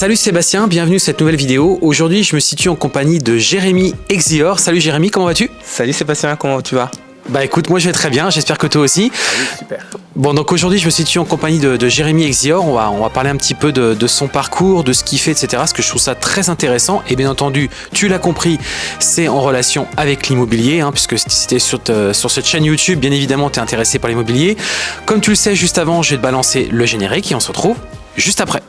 Salut Sébastien, bienvenue à cette nouvelle vidéo. Aujourd'hui, je me situe en compagnie de Jérémy Exior. Salut Jérémy, comment vas-tu? Salut Sébastien, comment tu vas? Bah écoute, moi je vais très bien, j'espère que toi aussi. Salut, super. Bon, donc aujourd'hui, je me situe en compagnie de, de Jérémy Exior. On va, on va parler un petit peu de, de son parcours, de ce qu'il fait, etc. Parce que je trouve ça très intéressant. Et bien entendu, tu l'as compris, c'est en relation avec l'immobilier, hein, puisque si tu es sur, te- sur cette chaîne YouTube, bien évidemment, tu es intéressé par l'immobilier. Comme tu le sais, juste avant, je vais te balancer le générique et on se retrouve juste après.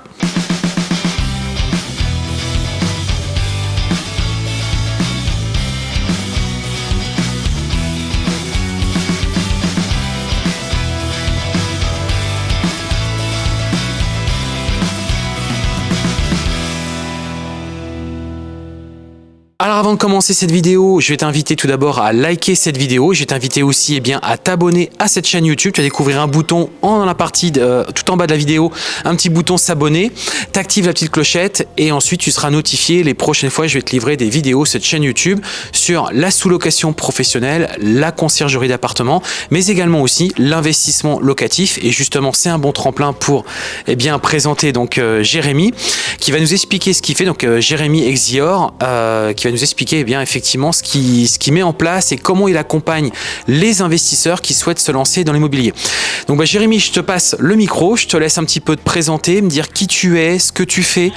and avant de commencer cette vidéo, je vais t'inviter tout d'abord à liker cette vidéo. Je vais t'inviter aussi eh bien, à t'abonner à cette chaîne YouTube. Tu vas découvrir un bouton en dans la partie euh, tout en bas de la vidéo, un petit bouton s'abonner. T'actives la petite clochette et ensuite tu seras notifié les prochaines fois je vais te livrer des vidéos cette chaîne YouTube sur la sous-location professionnelle, la conciergerie d'appartement, mais également aussi l'investissement locatif. Et justement, c'est un bon tremplin pour eh bien présenter donc euh, Jérémy qui va nous expliquer ce qu'il fait. Donc euh, Jérémy Exior qui va nous expliquer eh bien effectivement ce qu'il ce qu'il met en place et comment il accompagne les investisseurs qui souhaitent se lancer dans l'immobilier. Donc bah, Jérémy, je te passe le micro, je te laisse un petit peu te présenter, me dire qui tu es, ce que tu fais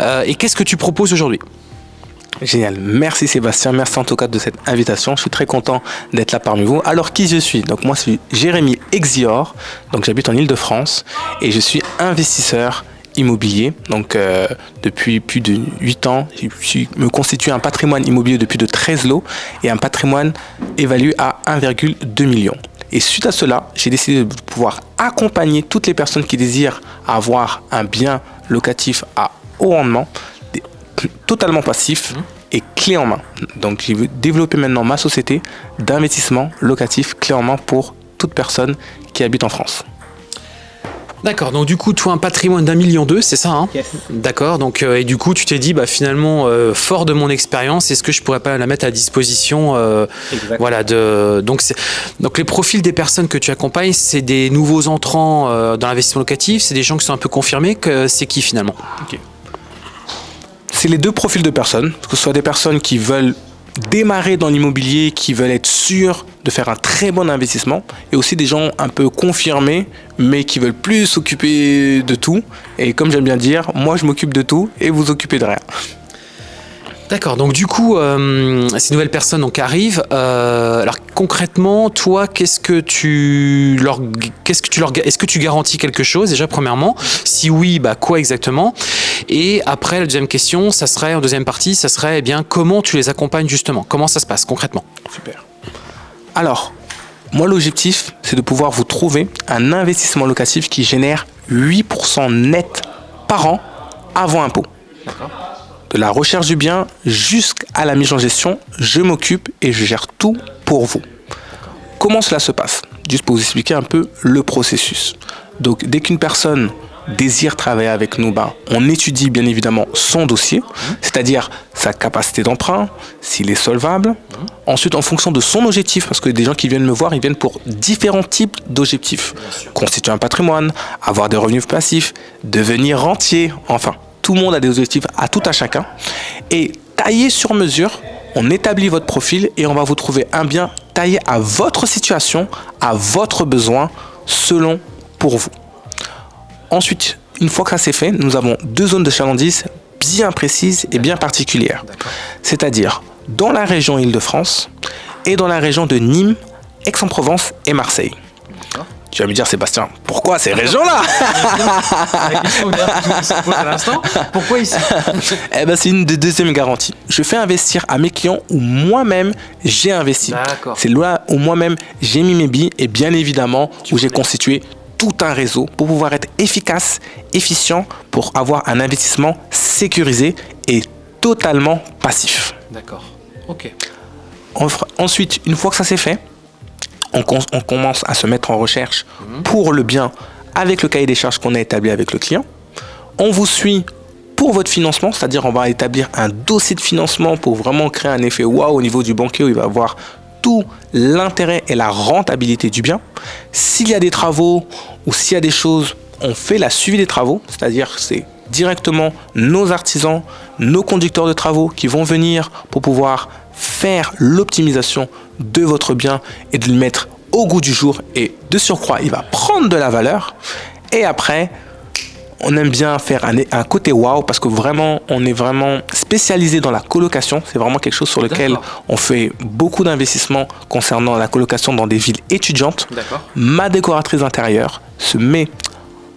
euh, et qu'est-ce que tu proposes aujourd'hui. Génial, merci Sébastien, merci en tout cas de cette invitation. Je suis très content d'être là parmi vous. Alors qui je suis? Donc moi je suis Jérémy Exior, donc j'habite en Ile-de-France et je suis investisseur immobilier. Donc euh, depuis plus de 8 ans, je me constitue un patrimoine immobilier de plus de 13 lots et un patrimoine évalué à 1,2 million. Et suite à cela, j'ai décidé de pouvoir accompagner toutes les personnes qui désirent avoir un bien locatif à haut rendement, totalement passif et clé en main. Donc, je veux développer maintenant ma société d'investissement locatif clé en main pour toute personne qui habite en France. D'accord, donc du coup, toi, un patrimoine d'un million deux, c'est ça hein Yes. D'accord, donc euh, et du coup, tu t'es dit, bah finalement, euh, fort de mon expérience, est-ce que je pourrais pas la mettre à disposition euh, Voilà, de donc c'est donc les profils des personnes que tu accompagnes, c'est des nouveaux entrants euh, dans l'investissement locatif, c'est des gens qui sont un peu confirmés, que c'est qui finalement? C'est les deux profils de personnes, que ce soit des personnes qui veulent démarrer dans l'immobilier, qui veulent être sûrs de faire un très bon investissement, et aussi des gens un peu confirmés, mais qui veulent plus s'occuper de tout. Et comme j'aime bien dire, moi je m'occupe de tout et vous occupez de rien. D'accord, donc du coup, euh, ces nouvelles personnes donc arrivent. euh, alors concrètement, toi, qu'est-ce que tu leur, qu'est-ce que tu leur, est-ce que tu garantis quelque chose déjà premièrement? Si oui, bah quoi exactement? Et après, la deuxième question, ça serait en deuxième partie, ça serait eh bien comment tu les accompagnes justement? Comment ça se passe concrètement? Super. Alors, moi, l'objectif, c'est de pouvoir vous trouver un investissement locatif qui génère 8% net par an avant impôt. De la recherche du bien jusqu'à la mise en gestion, je m'occupe et je gère tout pour vous. Comment cela se passe? Juste pour vous expliquer un peu le processus. Donc, dès qu'une personne désire travailler avec nous, ben, on étudie bien évidemment son dossier, c'est-à-dire sa capacité d'emprunt, s'il est solvable. Ensuite, en fonction de son objectif, parce que des gens qui viennent me voir, ils viennent pour différents types d'objectifs. Constituer un patrimoine, avoir des revenus passifs, devenir rentier, enfin, tout le monde a des objectifs à tout à chacun. Et taillé sur mesure, on établit votre profil et on va vous trouver un bien taillé à votre situation, à votre besoin, selon pour vous. Ensuite, une fois que ça c'est fait, nous avons deux zones de chalandise bien précises et bien particulières. C'est-à-dire dans la région Île-de-France et dans la région de Nîmes, Aix-en-Provence et Marseille. Tu vas me dire, Sébastien, pourquoi ces régions-là pourquoi ici Eh ben, c'est une des deuxièmes garanties. Je fais investir à mes clients où moi-même j'ai investi. C'est là où moi-même j'ai mis mes billes et bien évidemment où j'ai constitué tout un réseau pour pouvoir être efficace, efficient, pour avoir un investissement sécurisé et totalement passif. D'accord, ok. Ensuite, une fois que ça c'est fait, on, commence à se mettre en recherche pour le bien avec le cahier des charges qu'on a établi avec le client. On vous suit pour votre financement, c'est-à-dire on va établir un dossier de financement pour vraiment créer un effet waouh au niveau du banquier où il va avoir tout l'intérêt et la rentabilité du bien. S'il y a des travaux ou s'il y a des choses, on fait la suivi des travaux, c'est-à-dire c'est directement nos artisans, nos conducteurs de travaux qui vont venir pour pouvoir faire l'optimisation de votre bien et de le mettre au goût du jour et de surcroît, il va prendre de la valeur. Et après, on aime bien faire un, côté wow parce que vraiment, on est vraiment spécialisé dans la colocation. C'est vraiment quelque chose sur lequel on fait beaucoup d'investissements concernant la colocation dans des villes étudiantes. Ma décoratrice intérieure se met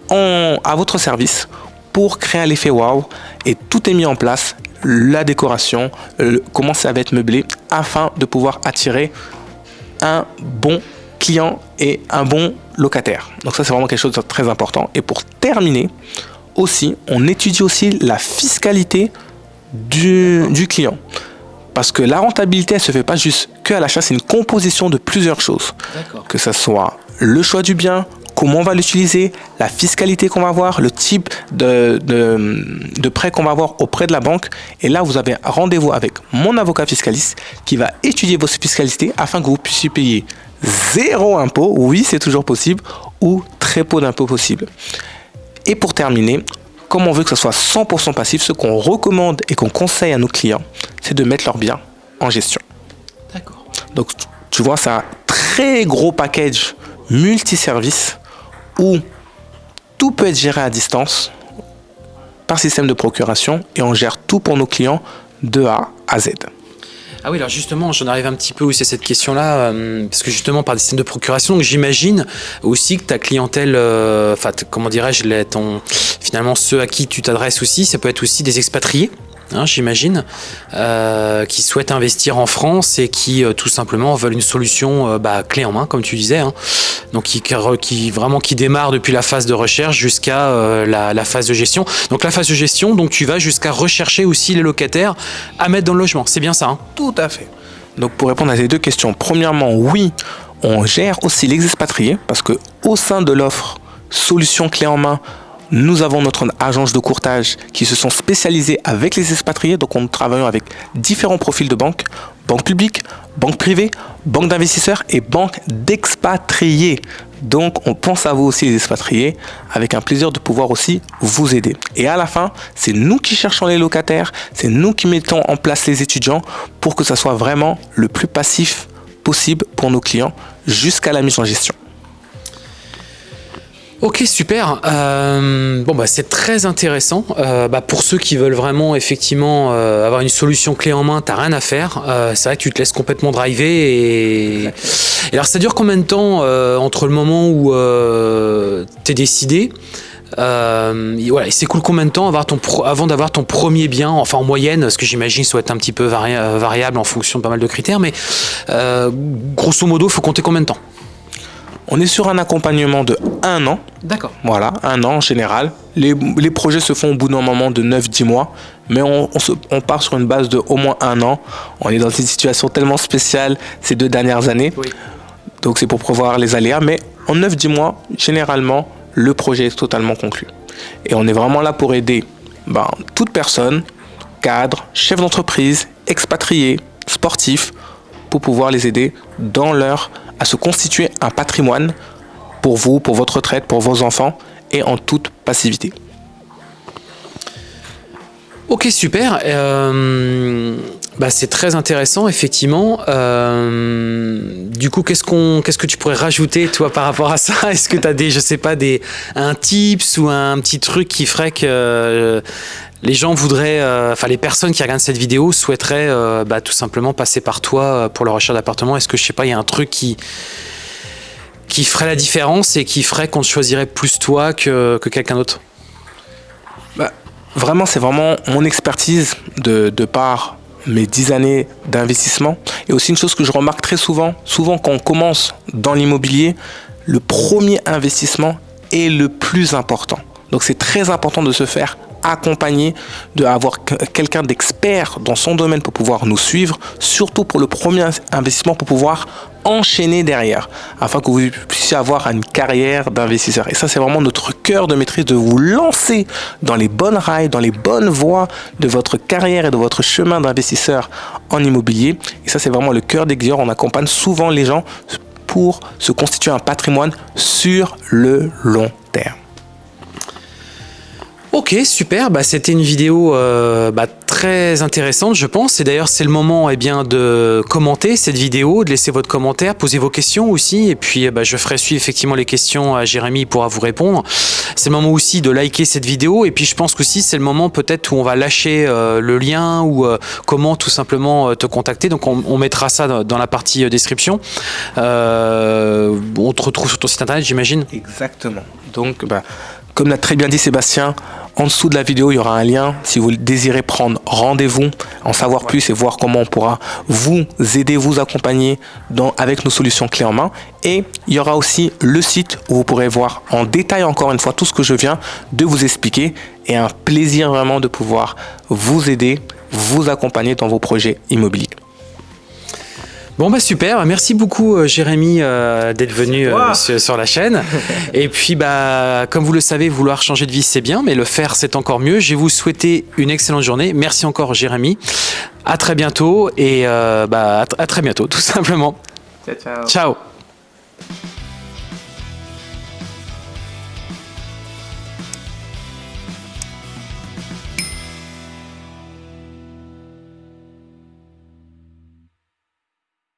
en, à votre service pour créer l'effet wow et tout est mis en place. La décoration, comment ça va être meublé afin de pouvoir attirer un bon client et un bon locataire. Donc ça, c'est vraiment quelque chose de très important. Et pour terminer, aussi, on étudie aussi la fiscalité du, du client. Parce que la rentabilité, elle se fait pas juste que à l'achat, c'est une composition de plusieurs choses. Que ce soit le choix du bien, comment on va l'utiliser, la fiscalité qu'on va avoir, le type de, de, prêt qu'on va avoir auprès de la banque. Et là, vous avez rendez-vous avec mon avocat fiscaliste qui va étudier vos fiscalités afin que vous puissiez payer zéro impôt, oui, c'est toujours possible, ou très peu d'impôt possible. Et pour terminer, comme on veut que ce soit 100% passif, ce qu'on recommande et qu'on conseille à nos clients, c'est de mettre leurs biens en gestion. D'accord. Donc, tu vois, c'est un très gros package multiservice où tout peut être géré à distance par système de procuration et on gère tout pour nos clients de A à Z. Ah oui, alors justement, j'en arrive un petit peu aussi à cette question-là, euh, parce que justement, par des systèmes de procuration, j'imagine aussi que ta clientèle, euh, enfin, comment dirais-je, finalement, ceux à qui tu t'adresses aussi, ça peut être aussi des expatriés? Hein, j'imagine, euh, qui souhaitent investir en France et qui euh, tout simplement veulent une solution euh, bah, clé en main, comme tu disais. Hein. Donc qui, vraiment qui démarre depuis la phase de recherche jusqu'à la, phase de gestion. Donc la phase de gestion, donc tu vas jusqu'à rechercher aussi les locataires à mettre dans le logement. C'est bien ça hein? Tout à fait. Donc pour répondre à ces deux questions, premièrement, oui, on gère aussi les expatriés parce que au sein de l'offre solution clé en main nous avons notre agence de courtage qui se sont spécialisées avec les expatriés. Donc, on travaille avec différents profils de banques. Banque publique, banque privée, banque d'investisseurs et banque d'expatriés. Donc, on pense à vous aussi les expatriés avec un plaisir de pouvoir aussi vous aider. Et à la fin, c'est nous qui cherchons les locataires, c'est nous qui mettons en place les étudiants pour que ça soit vraiment le plus passif possible pour nos clients jusqu'à la mise en gestion. Ok, super. Euh, bon, bah, c'est très intéressant. Euh, bah, pour ceux qui veulent vraiment effectivement euh, avoir une solution clé en main, t'as rien à faire. c'est vrai que tu te laisses complètement driver. Et, alors, ça dure combien de temps entre le moment où t'es décidé voilà, il s'écoule combien de temps avant d'avoir ton premier bien, enfin en moyenne, ce que j'imagine soit un petit peu variable en fonction de pas mal de critères, mais grosso modo, faut compter combien de temps? On est sur un accompagnement de un an. D'accord. Voilà, un an en général. Les, projets se font au bout d'un moment de 9-10 mois, mais on, part sur une base de au moins un an. On est dans une situation tellement spéciale ces deux dernières années. Donc c'est pour prévoir les aléas, mais en 9-10 mois, généralement, le projet est totalement conclu. Et on est vraiment là pour aider ben, toute personne, cadre, chef d'entreprise, expatrié, sportif, pour pouvoir les aider dans leur à se constituer un patrimoine pour vous, pour votre retraite, pour vos enfants et en toute passivité. Ok, super. Euh, bah, c'est très intéressant, effectivement. Euh, du coup, qu'est-ce qu'est-ce que tu pourrais rajouter, toi, par rapport à ça? Est-ce que tu as des, je sais pas, des, un tips ou un petit truc qui ferait que euh, les gens voudraient, enfin, les personnes qui regardent cette vidéo souhaiteraient bah, tout simplement passer par toi pour leur recherche d'appartement Est-ce que, je sais pas, il y a un truc qui qui ferait la différence et qui ferait qu'on choisirait plus toi que, que quelqu'un d'autre? Bah, Vraiment, c'est vraiment mon expertise de, de par mes dix années d'investissement. Et aussi une chose que je remarque très souvent, souvent quand on commence dans l'immobilier, le premier investissement est le plus important. Donc c'est très important de se faire accompagner, d'avoir quelqu'un d'expert dans son domaine pour pouvoir nous suivre, surtout pour le premier investissement pour pouvoir enchaîner derrière, afin que vous puissiez avoir une carrière d'investisseur. Et ça, c'est vraiment notre cœur de maîtrise, de vous lancer dans les bonnes rails, dans les bonnes voies de votre carrière et de votre chemin d'investisseur en immobilier. Et ça, c'est vraiment le cœur des On accompagne souvent les gens pour se constituer un patrimoine sur le long. Super. Bah, C'était une vidéo euh, bah, très intéressante, je pense. Et d'ailleurs, c'est le moment eh bien, de commenter cette vidéo, de laisser votre commentaire, poser vos questions aussi. Et puis, bah, je ferai suivre effectivement les questions à Jérémy, il pourra vous répondre. C'est le moment aussi de liker cette vidéo. Et puis, je pense qu'aussi, c'est le moment peut-être où on va lâcher euh, le lien ou euh, comment tout simplement te contacter. Donc, on, mettra ça dans, la partie description. On te retrouve sur ton site internet, j'imagine Exactement. Donc, comme l'a très bien dit Sébastien, en dessous de la vidéo, il y aura un lien si vous désirez prendre rendez-vous, en savoir plus et voir comment on pourra vous aider, vous accompagner dans, avec nos solutions clés en main. Et il y aura aussi le site où vous pourrez voir en détail encore une fois tout ce que je viens de vous expliquer et un plaisir vraiment de pouvoir vous aider, vous accompagner dans vos projets immobiliers. Bon bah super, merci beaucoup euh, Jérémy euh, d'être venu euh, sur, la chaîne. Et puis bah comme vous le savez, vouloir changer de vie c'est bien, mais le faire c'est encore mieux. Je vais vous souhaiter une excellente journée. Merci encore Jérémy. À très bientôt et euh, bah à très bientôt tout simplement. Ciao, ciao. Ciao.